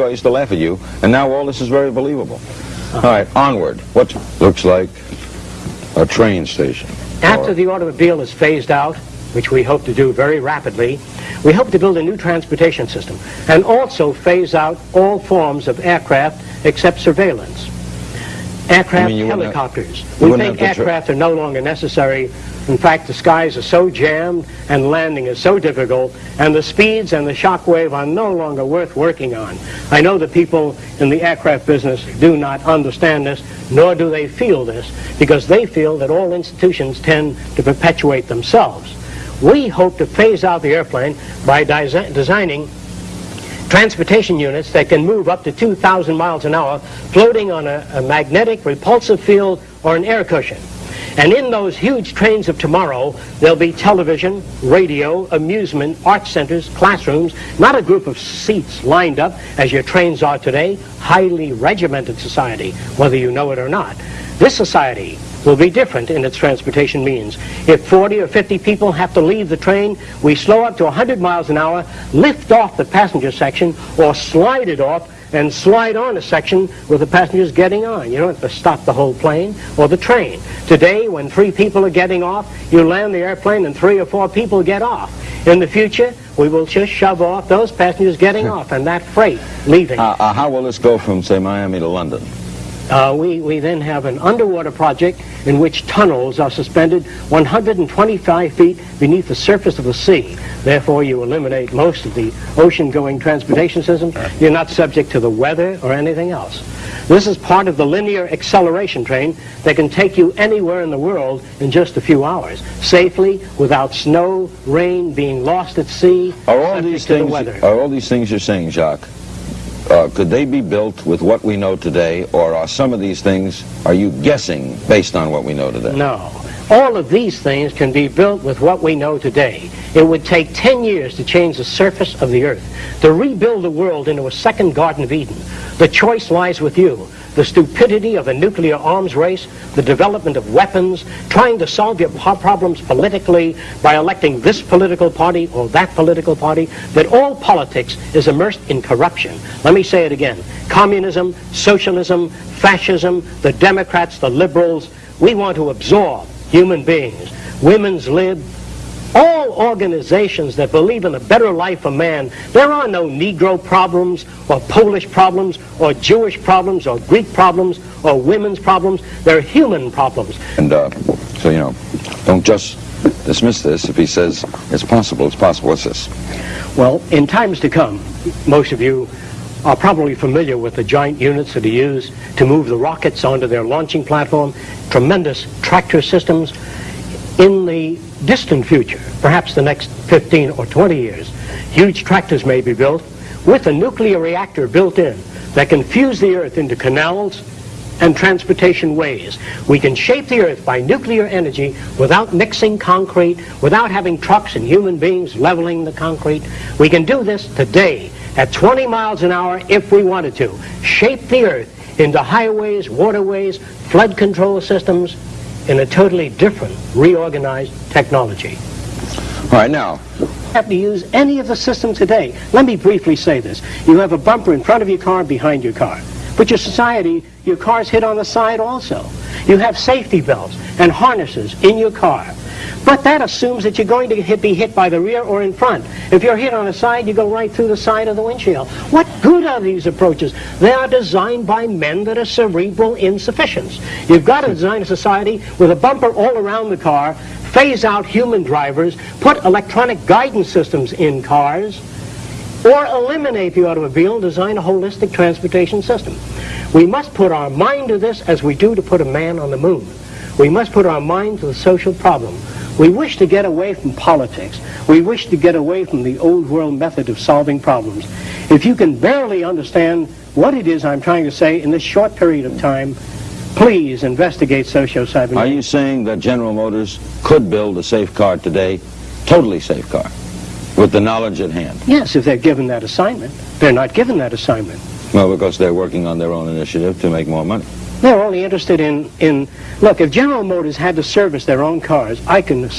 I used to laugh at you, and now all this is very believable. All right, onward. What looks like a train station? After Or- the automobile is phased out, which we hope to do very rapidly, we hope to build a new transportation system and also phase out all forms of aircraft except surveillance. Aircraft, You mean you wouldn't have- helicopters. we think have to tra- aircraft are no longer necessary. In fact, the skies are so jammed and landing is so difficult, and the speeds and the shock wave are no longer worth working on. I know that people in the aircraft business do not understand this, nor do they feel this, because they feel that all institutions tend to perpetuate themselves. We hope to phase out the airplane by desi- designing transportation units that can move up to 2,000 miles an hour, floating on a, a magnetic repulsive field or an air cushion. And in those huge trains of tomorrow, there'll be television, radio, amusement, art centers, classrooms, not a group of seats lined up as your trains are today, highly regimented society, whether you know it or not. This society will be different in its transportation means. If 40 or 50 people have to leave the train, we slow up to 100 miles an hour, lift off the passenger section, or slide it off and slide on a section with the passengers getting on. You don't have to stop the whole plane or the train. Today, when three people are getting off, you land the airplane and three or four people get off. In the future, we will just shove off those passengers getting off and that freight leaving. Uh, uh, how will this go from, say, Miami to London? Uh, we, we then have an underwater project in which tunnels are suspended 125 feet beneath the surface of the sea. Therefore, you eliminate most of the ocean-going transportation system. You're not subject to the weather or anything else. This is part of the linear acceleration train that can take you anywhere in the world in just a few hours, safely, without snow, rain, being lost at sea, Are all these the things? weather. Are all these things you're saying, Jacque? Uh, could they be built with what we know today, or are some of these things? Are you guessing based on what we know today? No. All of these things can be built with what we know today. It would take 10 years to change the surface of the earth, to rebuild the world into a second Garden of Eden. The choice lies with you. The stupidity of a nuclear arms race, the development of weapons, trying to solve your problems politically by electing this political party or that political party, that all politics is immersed in corruption. Let me say it again. Communism, socialism, fascism, the Democrats, the liberals, we want to absorb human beings. Women's lib, all organizations that believe in a better life for man, there are no Negro problems or Polish problems or Jewish problems or Greek problems or women's problems. They're human problems. And uh, so, you know, don't just dismiss this. If he says it's possible, it's possible. What's this? Well, in times to come, most of you are probably familiar with the giant units that are used to move the rockets onto their launching platform, tremendous tractor systems. In the distant future, perhaps the next 15 or 20 years, huge tractors may be built with a nuclear reactor built in that can fuse the earth into canals and transportation ways. We can shape the earth by nuclear energy without mixing concrete, without having trucks and human beings leveling the concrete. We can do this today at 20 miles an hour if we wanted to. Shape the earth into highways, waterways, flood control systems in a totally different, reorganized technology All right, now, have to use any of the systems today. Let me briefly say this. You have a bumper in front of your car, behind your car. But your society, your car's hit on the side also. You have safety belts and harnesses in your car. But that assumes that you're going to hit, be hit by the rear or in front. If you're hit on the side, you go right through the side of the windshield. What good are these approaches? They are designed by men that are cerebral insufficients. You've got to design a society with a bumper all around the car, phase out human drivers, put electronic guidance systems in cars, or eliminate the automobile and design a holistic transportation system. We must put our mind to this as we do to put a man on the moon. We must put our mind to the social problem. We wish to get away from politics. We wish to get away from the old world method of solving problems. If you can barely understand what it is I'm trying to say in this short period of time, please investigate socio-cybernetics. are you saying that General Motors could build a safe car today, totally safe car, with the knowledge at hand? Yes, if they're given that assignment. They're not given that assignment. Well, because they're working on their own initiative to make more money. They're only interested in, in, look, if General Motors had to service their own cars, I can,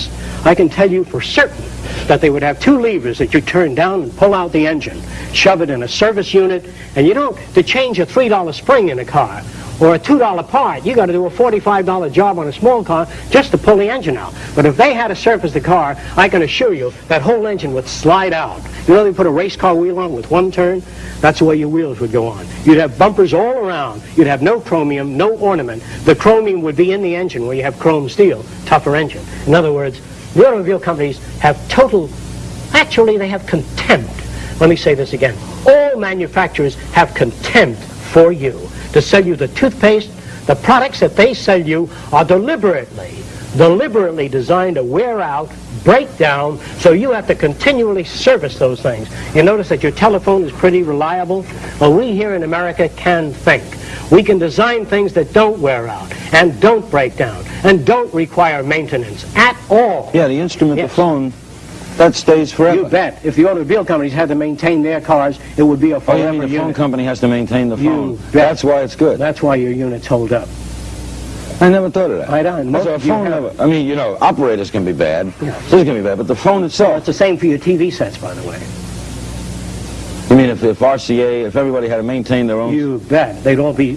I can tell you for certain that they would have two levers that you turn down and pull out the engine, shove it in a service unit, and you don't, to change a $3 spring in a car, or a $2 part, you got to do a $45 job on a small car just to pull the engine out. But if they had to surface the car, I can assure you that whole engine would slide out. You know they put a race car wheel on with one turn? That's the way your wheels would go on. You'd have bumpers all around. You'd have no chromium, no ornament. The chromium would be in the engine where you have chrome steel, tougher engine. In other words, the automobile companies have total, actually they have contempt. Let me say this again. All manufacturers have contempt for you to sell you the toothpaste. The products that they sell you are deliberately, deliberately designed to wear out, break down, so you have to continually service those things. You notice that your telephone is pretty reliable? Well, we here in America can think. We can design things that don't wear out and don't break down and don't require maintenance at all. Yeah, the instrument, Yes. the phone, that stays forever. You bet. If the automobile companies had to maintain their cars, it would be a Oh, forever you mean the phone company has to maintain the You phone? bet. That's why it's good. That's why your units hold up. I never thought of that. I don't. Most a of you phone never, I mean, you know, operators can be bad. Yeah. This can be bad, but the phone Well, itself. it's the same for your TV sets, by the way. You mean if, if RCA, if everybody had to maintain their own... You bet. They'd all be,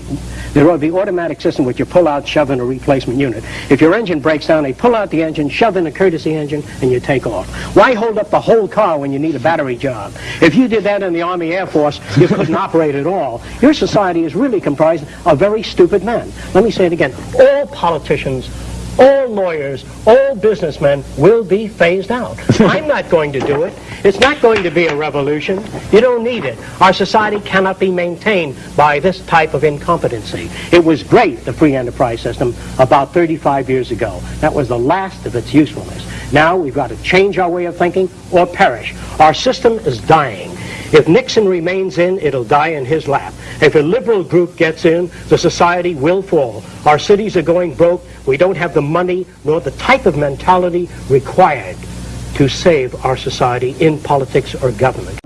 there'd all be automatic system which you pull out, shove in a replacement unit. If your engine breaks down, they pull out the engine, shove in a courtesy engine, and you take off. Why hold up the whole car when you need a battery job? If you did that in the Army Air Force, you couldn't operate at all. Your society is really comprised of very stupid men. Let me say it again. All politicians, all lawyers, all businessmen will be phased out. I'm not going to do it. It's not going to be a revolution. You don't need it. Our society cannot be maintained by this type of incompetency. It was great, the free enterprise system, about 35 years ago. That was the last of its usefulness. Now we've got to change our way of thinking or perish. Our system is dying. If Nixon remains in, it'll die in his lap. If a liberal group gets in, the society will fall. Our cities are going broke. We don't have the money nor the type of mentality required to save our society in politics or government.